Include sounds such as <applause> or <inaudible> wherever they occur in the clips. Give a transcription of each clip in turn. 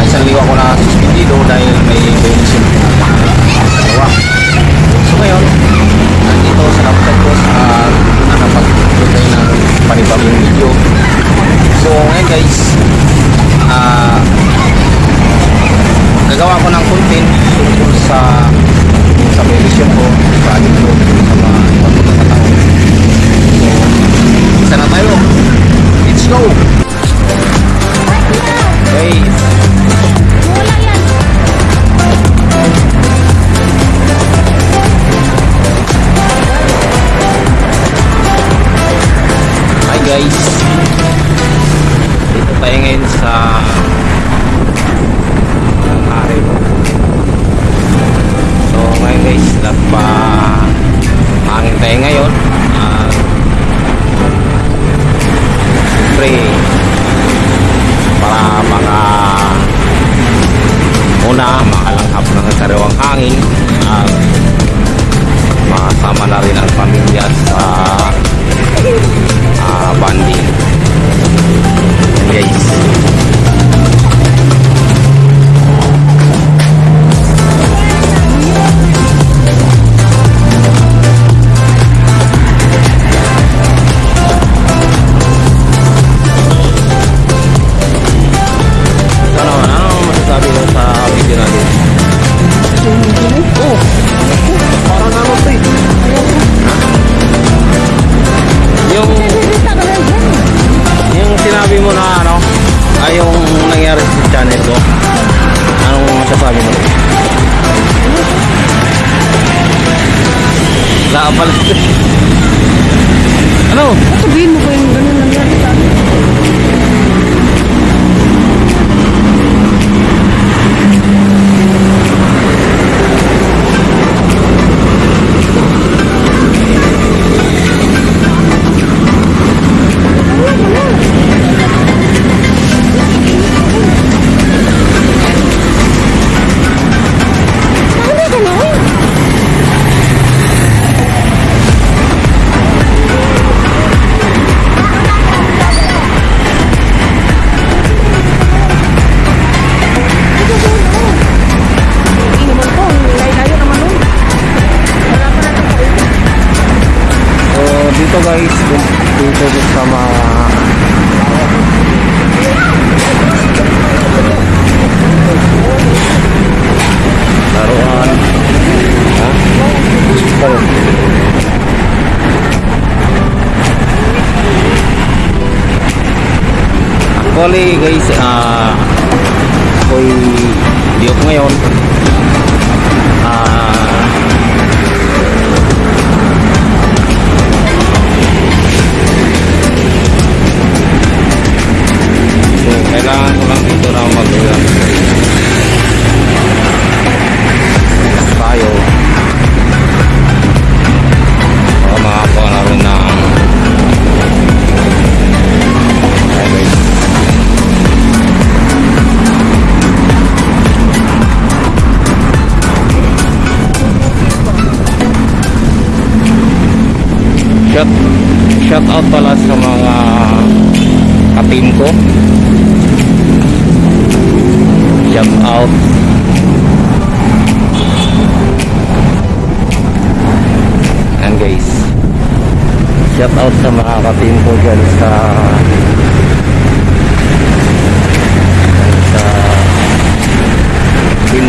Ah, isang liwa ko na suspendido dahil may donation na. So ngayon, nandito sa laptop ko sa nakapag-play ng panibagong video. So ngayon guys, ah, gagawa ko ng content tungkol sa sa medicine ko, ating ko, sa mga ibang pagkakataon. So, isa na tayo. Let's go! Hangin tayo ngayon. At siyempre para mga una makalanghap ng sariwang hangin. At makasama na rin ang pamilya sa ah, banding. Guys sinabi mo na ano ay yung nangyari sa channel ko anong masasabi mo? Wala pala <laughs> ano? Sabihin mo ko yung ganun guys dito sa mga laruan ha? Ano? Actually guys, ah ako'y diok ngayon. Ah out pala sa mga ka-team ko. Shout out. And guys, shout out sa mga ka-team ko dyan sa sa team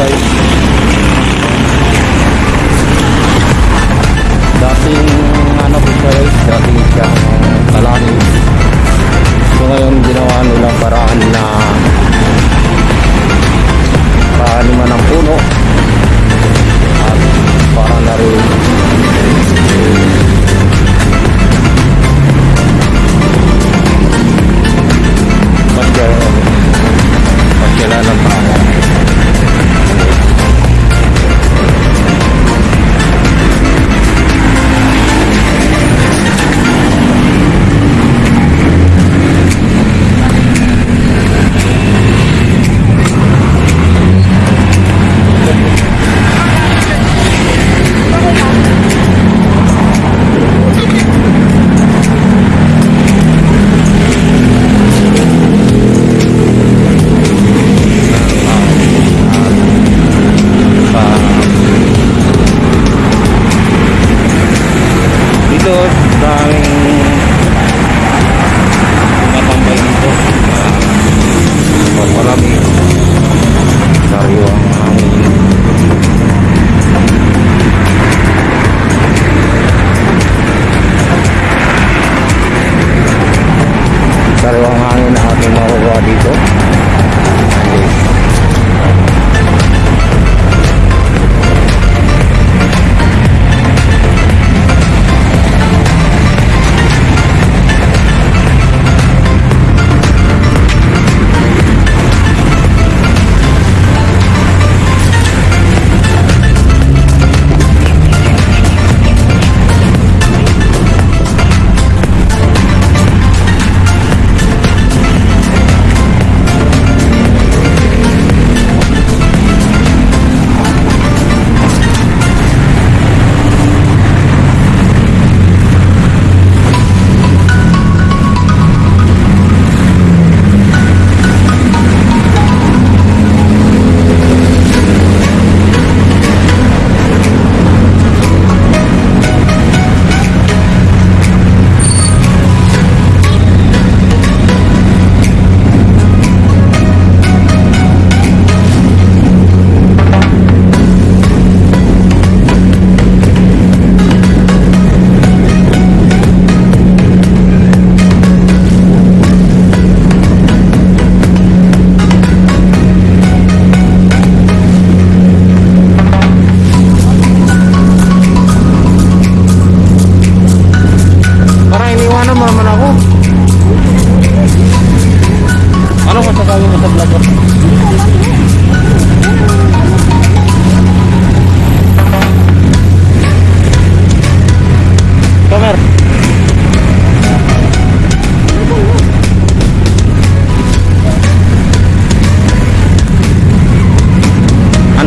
guys. Adiós.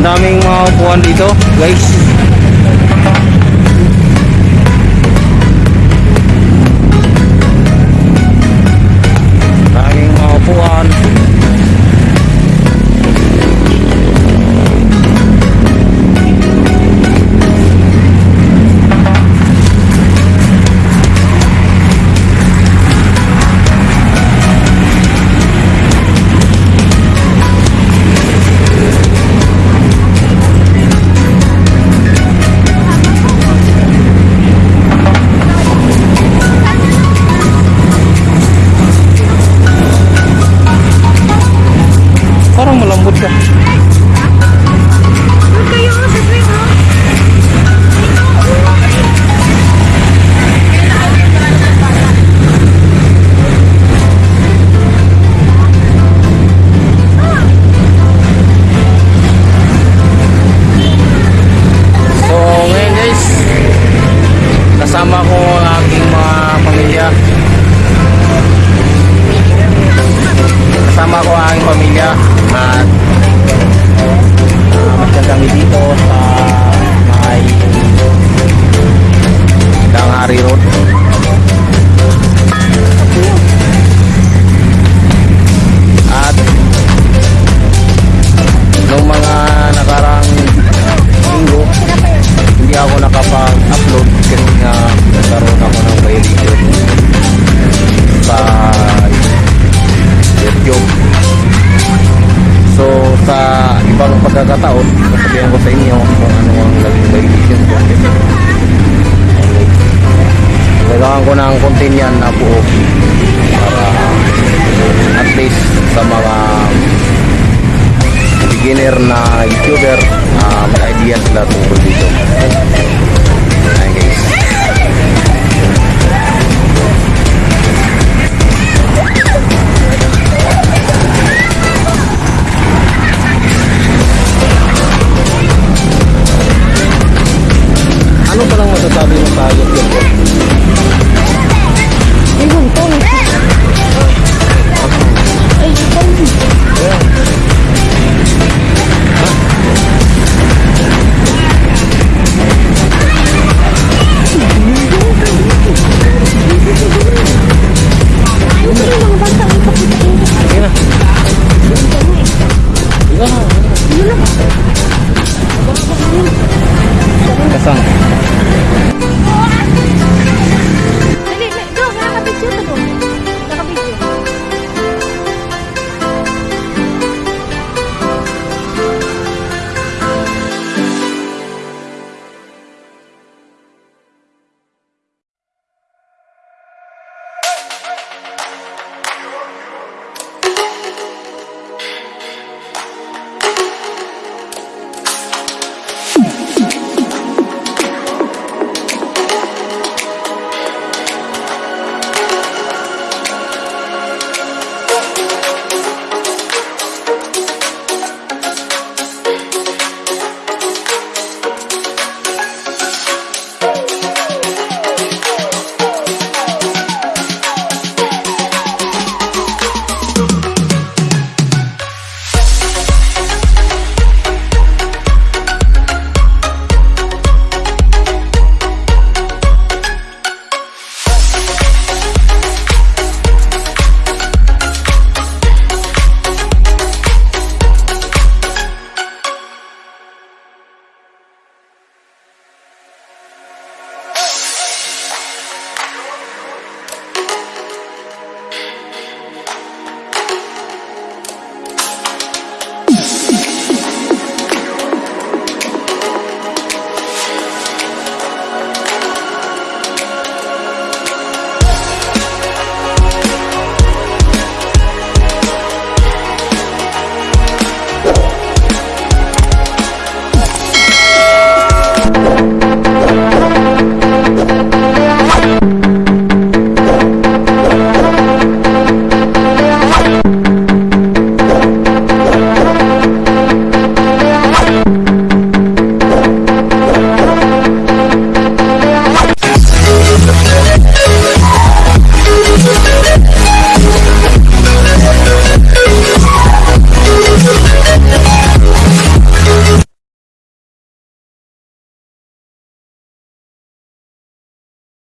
Daming mga upuan dito, guys. Pagkakataon, sasabihin ko sa inyo kung ano ang naging violation ko. Kailangan ko ng content yan na buo para at least sa mga beginner na YouTuber, uh, may idea sila tungkol dito.